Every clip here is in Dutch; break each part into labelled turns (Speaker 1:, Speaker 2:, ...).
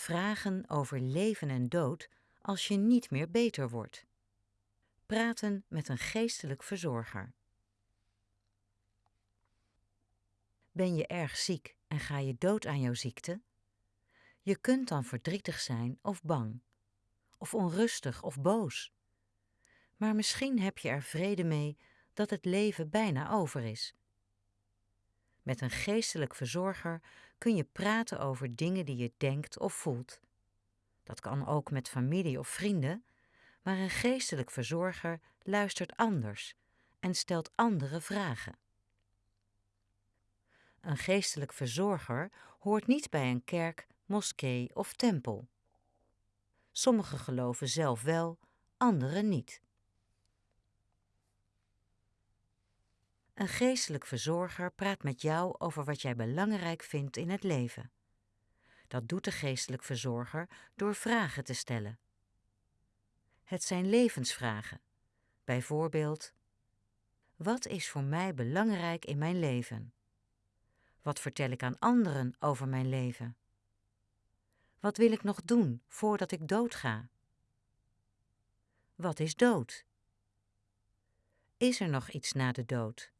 Speaker 1: Vragen over leven en dood als je niet meer beter wordt. Praten met een geestelijk verzorger. Ben je erg ziek en ga je dood aan jouw ziekte? Je kunt dan verdrietig zijn of bang, of onrustig of boos. Maar misschien heb je er vrede mee dat het leven bijna over is. Met een geestelijk verzorger kun je praten over dingen die je denkt of voelt. Dat kan ook met familie of vrienden, maar een geestelijk verzorger luistert anders en stelt andere vragen. Een geestelijk verzorger hoort niet bij een kerk, moskee of tempel. Sommigen geloven zelf wel, anderen niet. Een geestelijk verzorger praat met jou over wat jij belangrijk vindt in het leven. Dat doet de geestelijk verzorger door vragen te stellen. Het zijn levensvragen. Bijvoorbeeld: Wat is voor mij belangrijk in mijn leven? Wat vertel ik aan anderen over mijn leven? Wat wil ik nog doen voordat ik doodga? Wat is dood? Is er nog iets na de dood?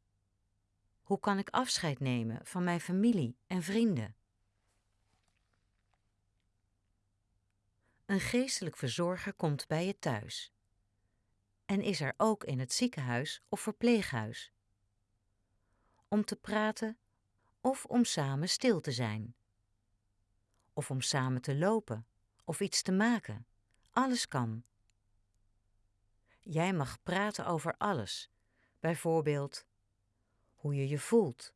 Speaker 1: Hoe kan ik afscheid nemen van mijn familie en vrienden? Een geestelijk verzorger komt bij je thuis en is er ook in het ziekenhuis of verpleeghuis om te praten of om samen stil te zijn of om samen te lopen of iets te maken. Alles kan. Jij mag praten over alles, bijvoorbeeld hoe je je voelt,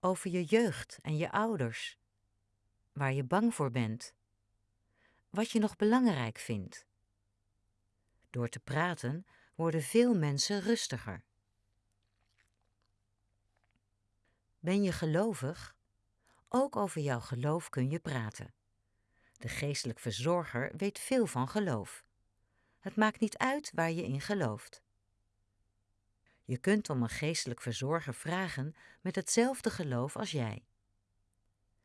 Speaker 1: over je jeugd en je ouders, waar je bang voor bent, wat je nog belangrijk vindt. Door te praten worden veel mensen rustiger. Ben je gelovig? Ook over jouw geloof kun je praten. De geestelijk verzorger weet veel van geloof. Het maakt niet uit waar je in gelooft. Je kunt om een geestelijk verzorger vragen met hetzelfde geloof als jij.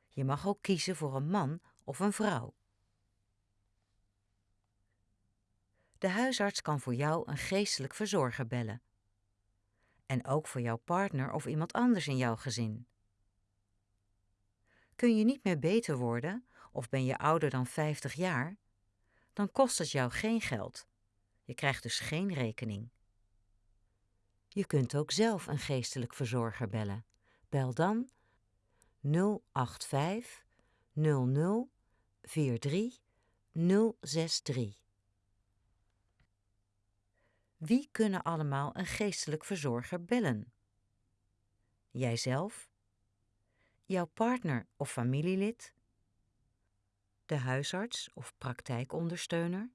Speaker 1: Je mag ook kiezen voor een man of een vrouw. De huisarts kan voor jou een geestelijk verzorger bellen. En ook voor jouw partner of iemand anders in jouw gezin. Kun je niet meer beter worden of ben je ouder dan 50 jaar? Dan kost het jou geen geld. Je krijgt dus geen rekening. Je kunt ook zelf een geestelijk verzorger bellen. Bel dan 085 00 43 063. Wie kunnen allemaal een geestelijk verzorger bellen? Jijzelf, jouw partner of familielid, de huisarts of praktijkondersteuner,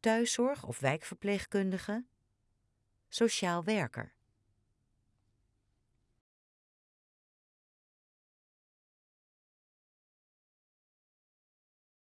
Speaker 1: thuiszorg of wijkverpleegkundige, sociaal werker.